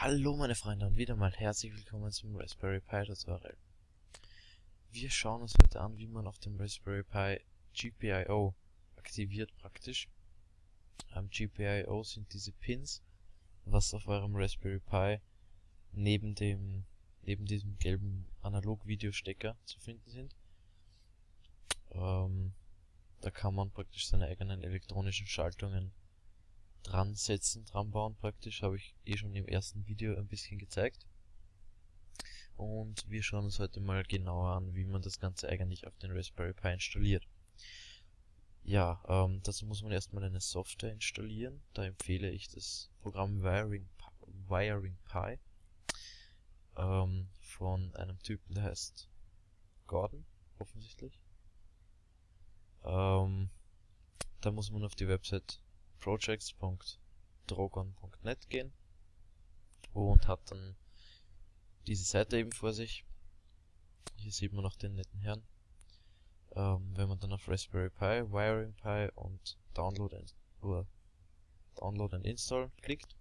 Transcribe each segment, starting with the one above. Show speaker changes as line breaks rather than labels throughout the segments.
Hallo meine Freunde und wieder mal herzlich willkommen zum Raspberry Pi Tutorial. Wir schauen uns heute an, wie man auf dem Raspberry Pi GPIO aktiviert praktisch. Am GPIO sind diese Pins, was auf eurem Raspberry Pi neben dem neben diesem gelben Analog-Videostecker zu finden sind. Ähm, da kann man praktisch seine eigenen elektronischen Schaltungen dran setzen, dran bauen praktisch, habe ich eh schon im ersten Video ein bisschen gezeigt. Und wir schauen uns heute mal genauer an, wie man das Ganze eigentlich auf den Raspberry Pi installiert. Ja, ähm, dazu muss man erstmal eine Software installieren. Da empfehle ich das Programm Wiring, Wiring Pi ähm, von einem Typen, der heißt Gordon, offensichtlich. Ähm, da muss man auf die Website projects.drogon.net gehen und hat dann diese Seite eben vor sich. Hier sieht man noch den netten Herrn. Ähm, wenn man dann auf Raspberry Pi, Wiring Pi und Download and, uh, Download and Install klickt,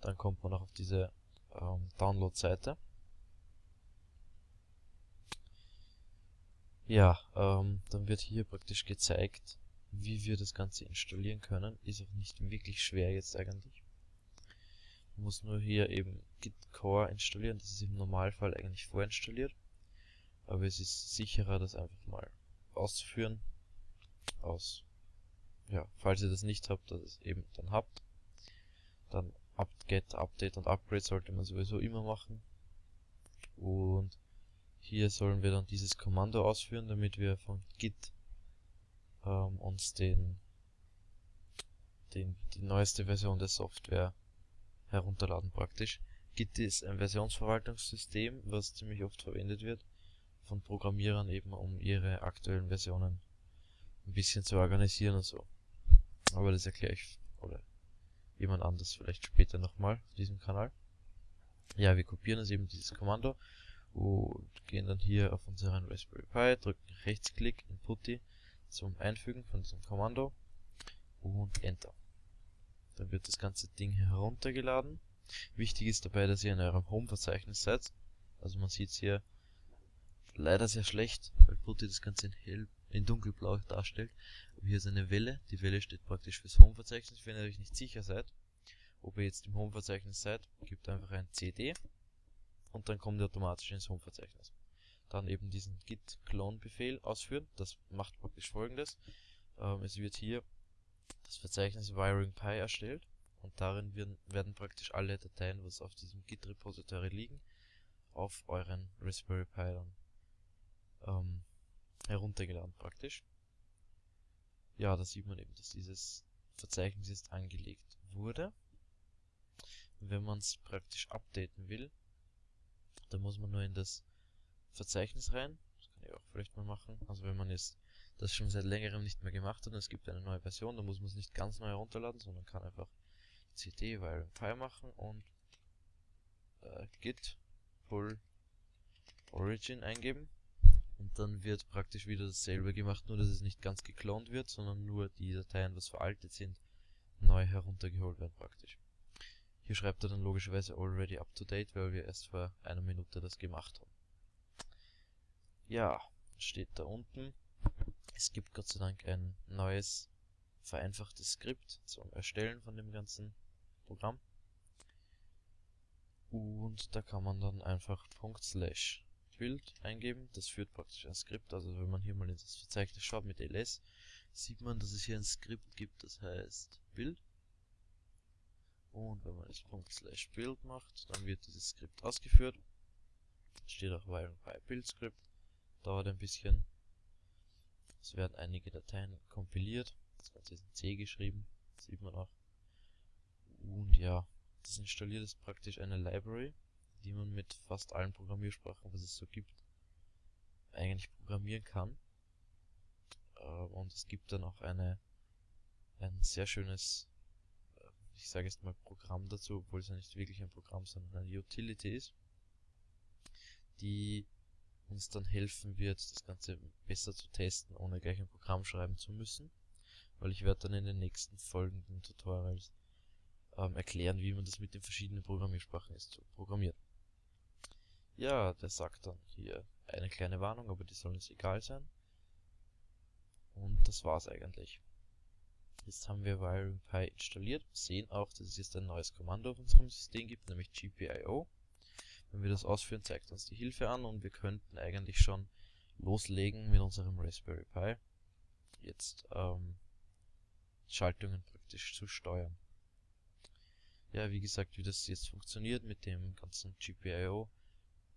dann kommt man auch auf diese ähm, Download-Seite. Ja, ähm, dann wird hier praktisch gezeigt, wie wir das Ganze installieren können. Ist auch nicht wirklich schwer jetzt eigentlich. Man muss nur hier eben Git Core installieren. Das ist im Normalfall eigentlich vorinstalliert. Aber es ist sicherer, das einfach mal auszuführen. Aus, ja, falls ihr das nicht habt, dass es eben dann habt. Dann Get, Update und Upgrade sollte man sowieso immer machen. Und hier sollen wir dann dieses Kommando ausführen, damit wir von Git ähm, uns den, den, die neueste Version der Software herunterladen praktisch. Git ist ein Versionsverwaltungssystem, was ziemlich oft verwendet wird von Programmierern eben, um ihre aktuellen Versionen ein bisschen zu organisieren und so. Aber das erkläre ich oder jemand anders vielleicht später nochmal auf diesem Kanal. Ja, wir kopieren uns eben dieses Kommando und gehen dann hier auf unseren Raspberry Pi, drücken Rechtsklick in Putty zum Einfügen von diesem Kommando und Enter. Dann wird das ganze Ding heruntergeladen. Wichtig ist dabei, dass ihr in eurem Home-Verzeichnis seid. Also man sieht es hier leider sehr schlecht, weil Putty das Ganze in hell, in dunkelblau darstellt. Aber hier ist eine Welle. Die Welle steht praktisch fürs Home-Verzeichnis. Wenn ihr euch nicht sicher seid, ob ihr jetzt im Home-Verzeichnis seid, gebt einfach ein CD und dann kommt ihr automatisch ins Home-Verzeichnis dann eben diesen git clone Befehl ausführen. Das macht praktisch folgendes. Ähm, es wird hier das Verzeichnis Wiring Pi erstellt und darin werden, werden praktisch alle Dateien, was auf diesem Git Repository liegen, auf euren Raspberry Pi dann ähm, heruntergeladen praktisch. Ja, da sieht man eben, dass dieses Verzeichnis jetzt angelegt wurde. Wenn man es praktisch updaten will, dann muss man nur in das Verzeichnis rein. Das kann ich auch vielleicht mal machen. Also wenn man jetzt das schon seit längerem nicht mehr gemacht hat und es gibt eine neue Version, dann muss man es nicht ganz neu herunterladen, sondern kann einfach cd Wiring Pi machen und äh, git pull origin eingeben und dann wird praktisch wieder dasselbe gemacht, nur dass es nicht ganz geklont wird, sondern nur die Dateien, was veraltet sind, neu heruntergeholt werden praktisch. Hier schreibt er dann logischerweise already up to date, weil wir erst vor einer Minute das gemacht haben. Ja, steht da unten. Es gibt Gott sei Dank ein neues, vereinfachtes Skript zum Erstellen von dem ganzen Programm. Und da kann man dann einfach Slash Build eingeben. Das führt praktisch ein Skript. Also wenn man hier mal in das Verzeichnis schaut mit ls, sieht man, dass es hier ein Skript gibt, das heißt Build. Und wenn man das Slash Build macht, dann wird dieses Skript ausgeführt. Steht auch Pi Build Script dauert ein bisschen. Es werden einige Dateien kompiliert. Das Ganze ist in C geschrieben, das sieht man auch. Und ja, das installiert ist praktisch eine Library, die man mit fast allen Programmiersprachen, was es so gibt, eigentlich programmieren kann. Ähm, und es gibt dann auch eine ein sehr schönes, äh, ich sage jetzt mal Programm dazu, obwohl es ja nicht wirklich ein Programm, sondern eine Utility ist, die uns dann helfen wird, das Ganze besser zu testen, ohne gleich ein Programm schreiben zu müssen. Weil ich werde dann in den nächsten folgenden Tutorials ähm, erklären, wie man das mit den verschiedenen Programmiersprachen ist zu programmieren. Ja, der sagt dann hier eine kleine Warnung, aber die soll uns egal sein. Und das war's eigentlich. Jetzt haben wir WiringPy installiert, sehen auch, dass es jetzt ein neues Kommando auf unserem System gibt, nämlich GPIO. Wenn wir das ausführen, zeigt uns die Hilfe an und wir könnten eigentlich schon loslegen mit unserem Raspberry Pi. Jetzt ähm, Schaltungen praktisch zu steuern. Ja, wie gesagt, wie das jetzt funktioniert mit dem ganzen GPIO,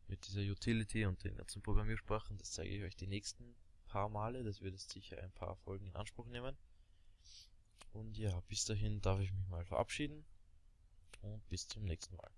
mit dieser Utility und den ganzen Programmiersprachen, das zeige ich euch die nächsten paar Male. Das wird jetzt sicher ein paar Folgen in Anspruch nehmen. Und ja, bis dahin darf ich mich mal verabschieden und bis zum nächsten Mal.